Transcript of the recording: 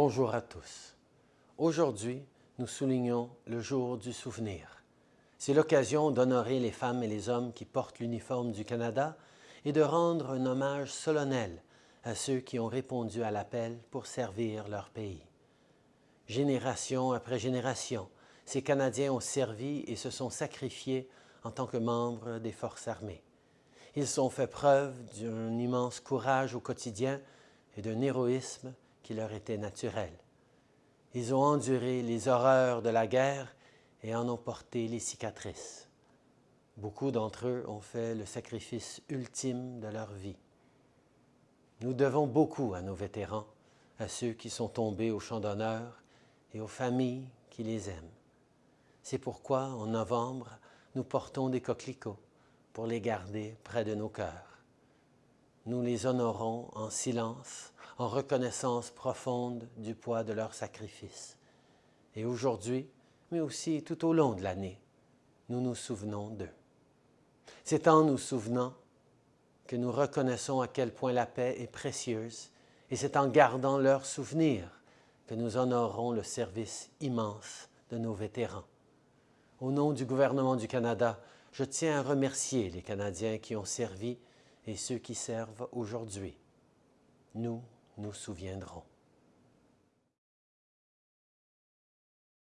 Bonjour à tous. Aujourd'hui, nous soulignons le jour du souvenir. C'est l'occasion d'honorer les femmes et les hommes qui portent l'uniforme du Canada et de rendre un hommage solennel à ceux qui ont répondu à l'appel pour servir leur pays. Génération après génération, ces Canadiens ont servi et se sont sacrifiés en tant que membres des forces armées. Ils ont fait preuve d'un immense courage au quotidien et d'un héroïsme qui leur était naturel. Ils ont enduré les horreurs de la guerre et en ont porté les cicatrices. Beaucoup d'entre eux ont fait le sacrifice ultime de leur vie. Nous devons beaucoup à nos vétérans, à ceux qui sont tombés au champ d'honneur et aux familles qui les aiment. C'est pourquoi, en novembre, nous portons des coquelicots pour les garder près de nos cœurs. Nous les honorons en silence, en reconnaissance profonde du poids de leur sacrifice. Et aujourd'hui, mais aussi tout au long de l'année, nous nous souvenons d'eux. C'est en nous souvenant que nous reconnaissons à quel point la paix est précieuse et c'est en gardant leurs souvenirs que nous honorons le service immense de nos vétérans. Au nom du gouvernement du Canada, je tiens à remercier les Canadiens qui ont servi et ceux qui servent aujourd'hui. Nous nous souviendrons.